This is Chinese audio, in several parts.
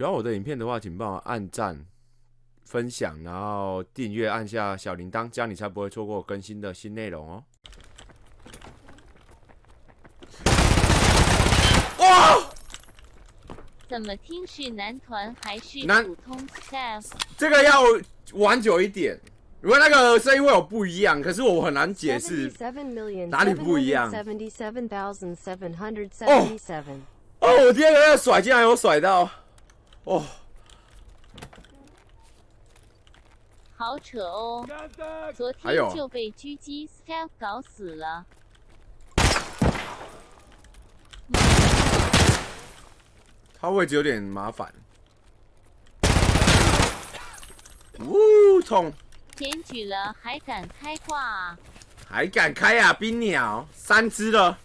喜欢我的影片的话，请帮我按赞、分享，然后订阅，按下小铃铛，这样你才不会错过更新的新内容哦。哇！怎么听是男团还是男普通 staff？这个要玩久一点，如果那个声音会有不一样，可是我很难解释。哪里不一样？Seventy-seven thousand seven hundred seventy-seven。哦，我第二个要甩，竟然有甩到，哦，好扯哦！昨天就被狙击 staff 搞死了。他位置有点麻烦。呜，痛！检举了还敢开挂啊？还敢开啊！冰鸟三只了，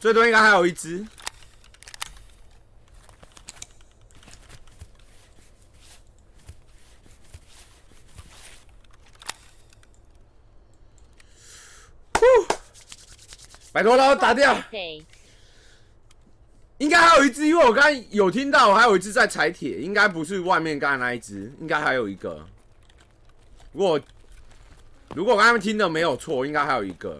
最多应该还有一只。拜托了，打掉。应该还有一只，因为我刚刚有听到还有一只在踩铁，应该不是外面刚才那一只，应该还有一个。如果如果我刚刚听的没有错，应该还有一个。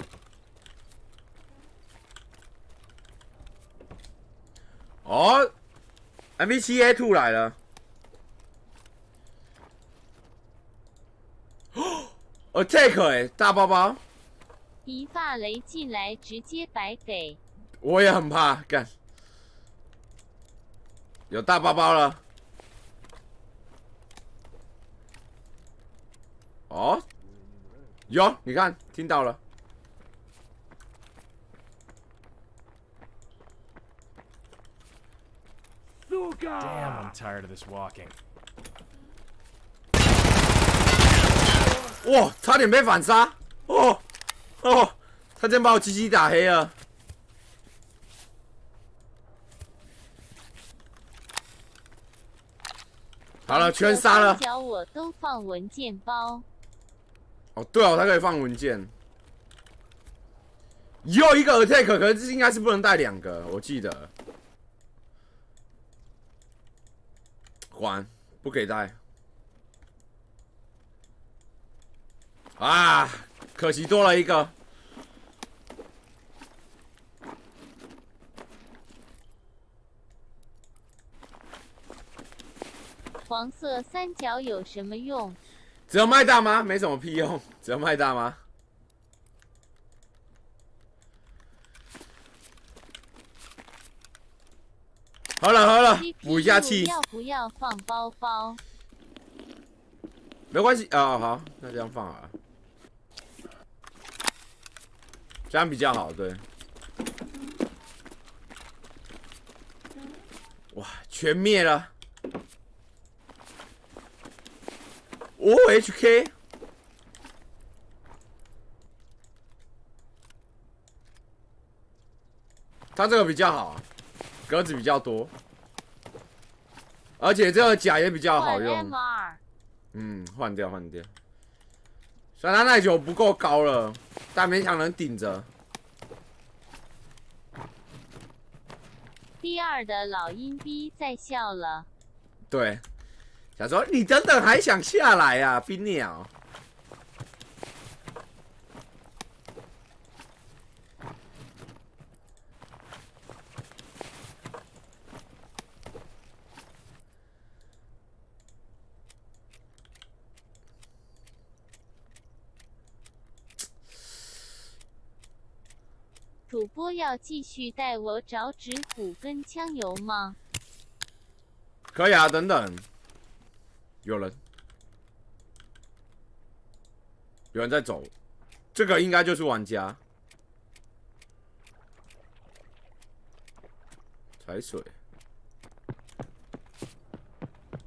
哦，M V 七 A two 来了。哦，Attack 哎，大包包，一发雷进来直接白给。我也很怕，干。有大包包了。哦，有，你看，听到了。Damn, I'm tired of this walking. 哇，差点被反杀！哦哦，他真把我鸡鸡打黑了。好了，全杀了。脚我都放文件包。哦，对哦，他可以放文件。又一个 attack，可是这应该是不能带两个，我记得。还不给带。啊，可惜多了一个。黄色三角有什么用？只有卖大吗？没什么屁用，只有卖大吗？好了好了，补一下气，要不要放包包？没关系啊、好，那这样放好了，这样比较好，对。哇，全灭了！哦，HK，他这个比较好，格子比较多，而且这个甲也比较好用。嗯，换掉换掉。虽然他耐久不够高了，但勉强能顶着。B 二的老阴逼在笑了。对，想说你等等还想下来呀、啊，冰鸟。主播要继续带我找纸虎跟枪油吗？可以啊，等等，有人，有人在走，这个应该就是玩家。踩水，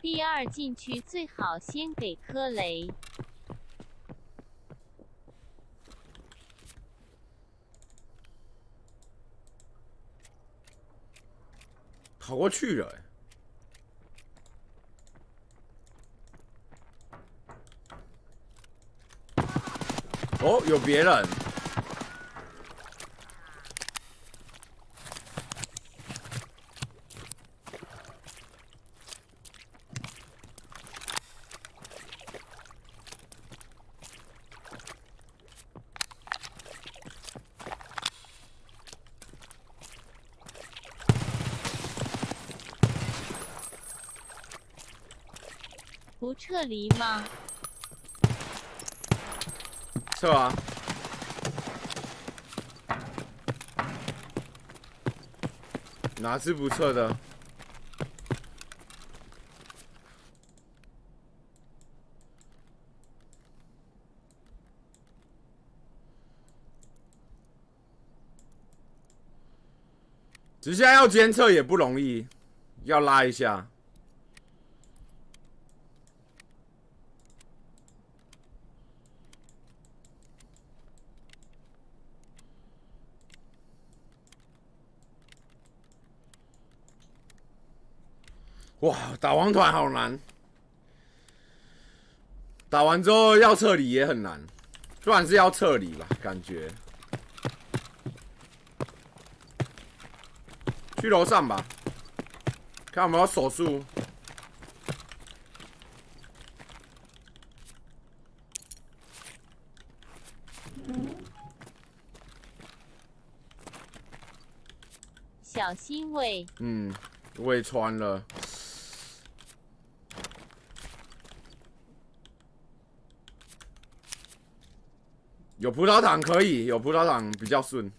第二进去最好先给颗雷。过去了、哦，有别人。不撤离吗？撤啊！哪是不撤的？直下要监测也不容易，要拉一下。哇，打王团好难，打完之后要撤离也很难，不然是要撤离吧，感觉。去楼上吧，看有没有手速。小心喂，嗯，胃穿了。有葡萄糖可以，有葡萄糖比较顺。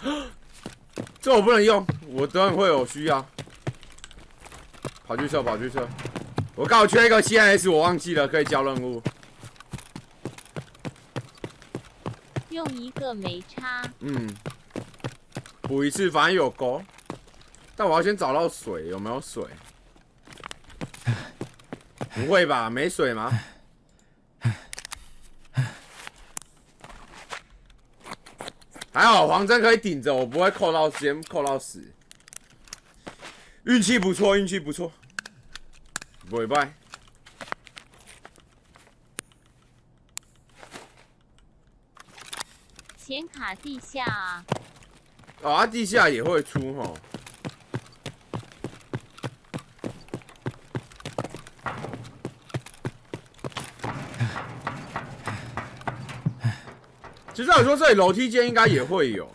这我不能用，我等会会有需要。跑去撤，跑去撤。我刚好缺一个 CNS，我忘记了，可以交任务。用一个没差。嗯，补一次，反正有钩。但我要先找到水，有没有水？不会吧？没水吗？还好黄针可以顶着，我不会扣到先扣到死。运气不错，运气不错。不会败。显卡地下啊，哦，啊，地下也会出吼。其实我说这里楼梯间应该也会有，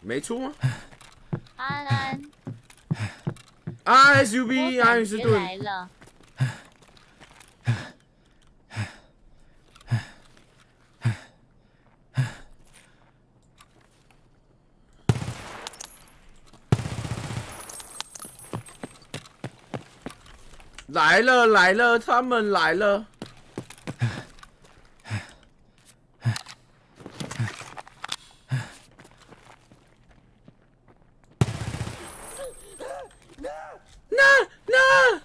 没出吗？安安我 SUV 爱感觉因斯顿。来了，来了来了，他们来了。那那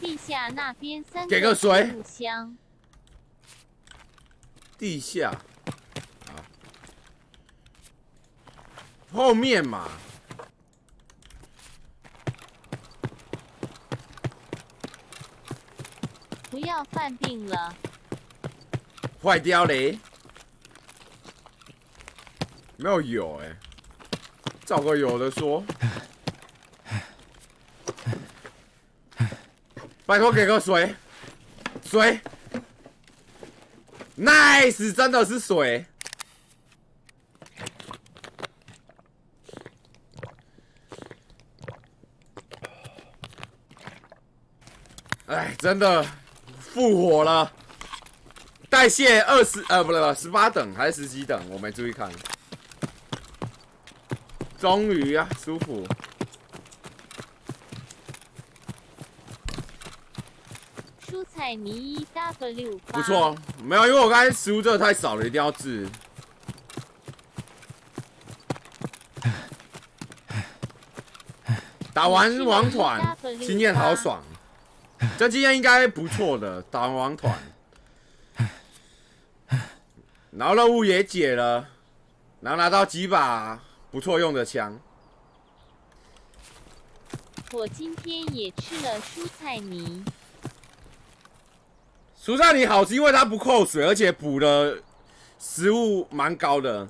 地下那边三给个水。箱，地下。啊，后面嘛，不要犯病了。坏掉嘞，没有有哎、找个有的说，拜托给个水，水，nice，真的是水。哎，真的复活了。代谢二十呃不对不十八等还是十几等，我没注意看。终于啊，舒服。蔬菜泥一 W，不错，没有，因为我刚才食物真的太少了，一定要治。打完王团，经验好爽，这经验应该不错的。打完王团，然后任务也解了，然后拿到几把不错用的枪。我今天也吃了蔬菜泥，蔬菜泥好是因为它不扣水，而且补的食物蛮高的。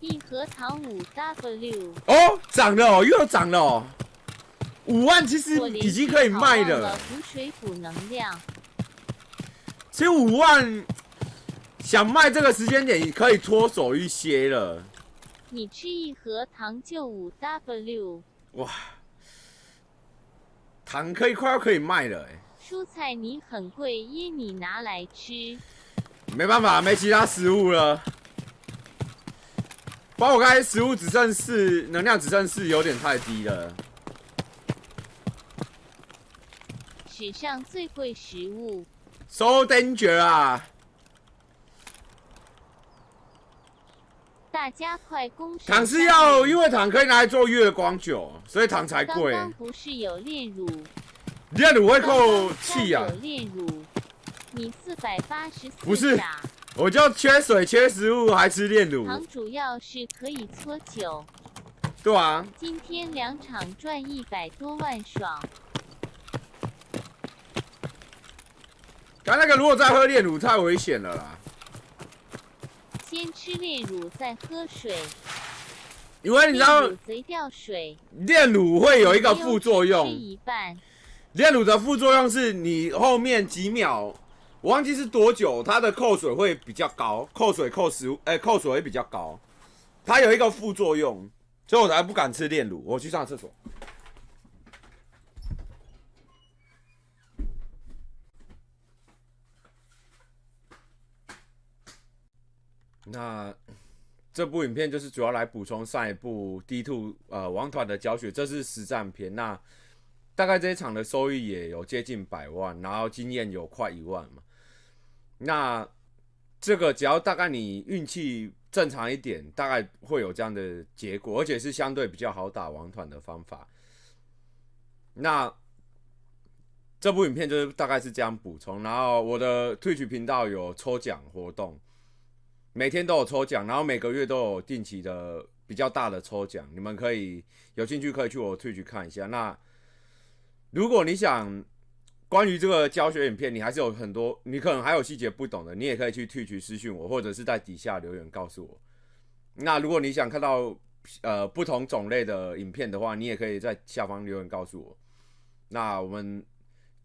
一盒糖五 W，哦，涨了哦，又涨了哦！五万其实已经可以卖了了。补水补能量。其实五万想卖这个时间点可以脱手一些了。你吃一盒糖就五 W，哇，糖可以快要可以卖了哎、蔬菜你很贵，椰米拿来吃。没办法，没其他食物了。包括我刚才食物只剩四，能量只剩四，有点太低了。史上最贵食物，So danger 啊！大家快攻守糖是要，因为糖可以拿来做月光酒，所以糖才贵。刚刚不是有炼乳？炼乳会刚扣气啊有！炼乳，你四百八十四不是我就缺水、缺食物，还吃炼乳，糖主要是可以搓酒。对啊。今天两场赚一百多万，爽！刚那个如果再喝炼乳太危险了啦，先吃炼乳再喝水，因为你知道炼乳贼掉水，炼乳会有一个副作吃用，一半。炼乳的副作用是你后面几秒，我忘记是多久，它的扣水会比较高，扣水扣食物，哎、扣水会比较高，它有一个副作用，所以我才不敢吃炼乳。我去上厕所。那这部影片就是主要来补充上一部 D two 呃王团的教学，这是实战片。那大概这一场的收益也有接近百万，然后经验有快一万嘛。那这个只要大概你运气正常一点，大概会有这样的结果，而且是相对比较好打王团的方法。那这部影片就是大概是这样补充，然后我的退取频道有抽奖活动，每天都有抽奖，然后每个月都有定期的比较大的抽奖，你们可以有兴趣可以去我 Twitch 看一下。那如果你想关于这个教学影片，你还是有很多，你可能还有细节不懂的，你也可以去 Twitch 私讯我，或者是在底下留言告诉我。那如果你想看到呃不同种类的影片的话，你也可以在下方留言告诉我。那我们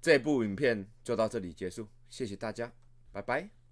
这部影片就到这里结束，谢谢大家，拜拜。